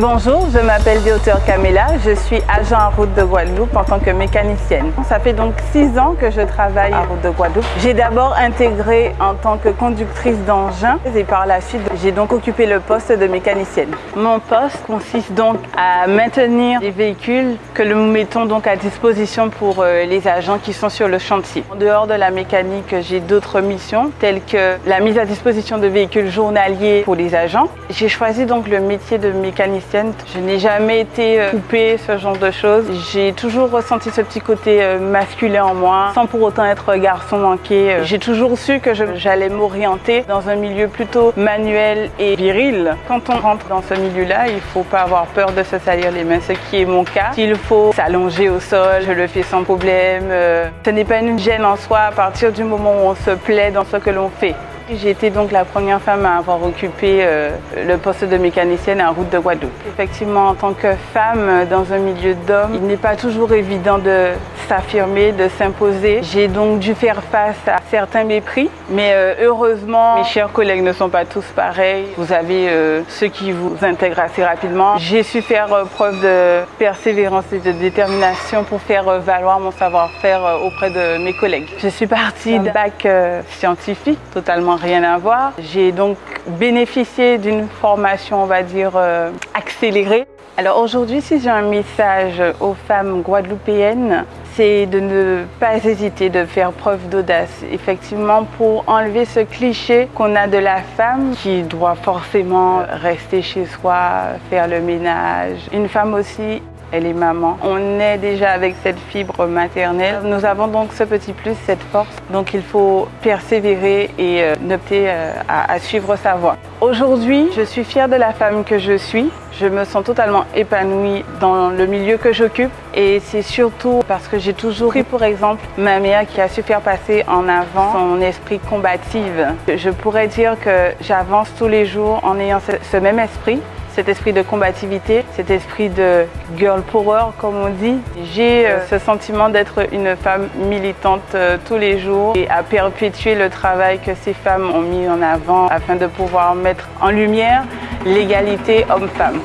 Bonjour, je m'appelle Dioteur Camilla, je suis agent à route de Guadeloupe en tant que mécanicienne. Ça fait donc six ans que je travaille à route de Guadeloupe. J'ai d'abord intégré en tant que conductrice d'engin et par la suite j'ai donc occupé le poste de mécanicienne. Mon poste consiste donc à maintenir les véhicules que nous mettons donc à disposition pour euh, les agents qui sont sur le chantier. En dehors de la mécanique, j'ai d'autres missions telles que la mise à disposition de véhicules journaliers pour les agents. J'ai choisi donc le métier de mécanicienne je n'ai jamais été euh, coupée, ce genre de choses. J'ai toujours ressenti ce petit côté euh, masculin en moi, sans pour autant être garçon manqué. Euh, j'ai toujours su que j'allais m'orienter dans un milieu plutôt manuel et viril. Quand on rentre dans ce milieu-là, il ne faut pas avoir peur de se salir les mains, ce qui est mon cas. S'il faut s'allonger au sol, je le fais sans problème. Ce n'est pas une gêne en soi à partir du moment où on se plaît dans ce que l'on fait. J'ai été donc la première femme à avoir occupé euh, le poste de mécanicienne à Route de Guadeloupe. Effectivement, en tant que femme dans un milieu d'hommes, il n'est pas toujours évident de s'affirmer, de s'imposer. J'ai donc dû faire face à certains mépris, mais euh, heureusement, mes chers collègues ne sont pas tous pareils. Vous avez euh, ceux qui vous intègrent assez rapidement. J'ai su faire preuve de persévérance et de détermination pour faire valoir mon savoir-faire auprès de mes collègues. Je suis partie d'un bac scientifique totalement rien à voir. J'ai donc bénéficié d'une formation, on va dire, euh, accélérée. Alors aujourd'hui, si j'ai un message aux femmes guadeloupéennes, c'est de ne pas hésiter de faire preuve d'audace. Effectivement, pour enlever ce cliché qu'on a de la femme qui doit forcément rester chez soi, faire le ménage. Une femme aussi elle est maman. On est déjà avec cette fibre maternelle. Nous avons donc ce petit plus, cette force. Donc il faut persévérer et euh, opter euh, à, suivre sa voie. Aujourd'hui, je suis fière de la femme que je suis. Je me sens totalement épanouie dans le milieu que j'occupe et c'est surtout parce que j'ai toujours pris pour exemple ma mère qui a su faire passer en avant son esprit combatif. Je pourrais dire que j'avance tous les jours en ayant ce même esprit cet esprit de combativité, cet esprit de girl power comme on dit. J'ai euh, ce sentiment d'être une femme militante euh, tous les jours et à perpétuer le travail que ces femmes ont mis en avant afin de pouvoir mettre en lumière l'égalité homme-femme.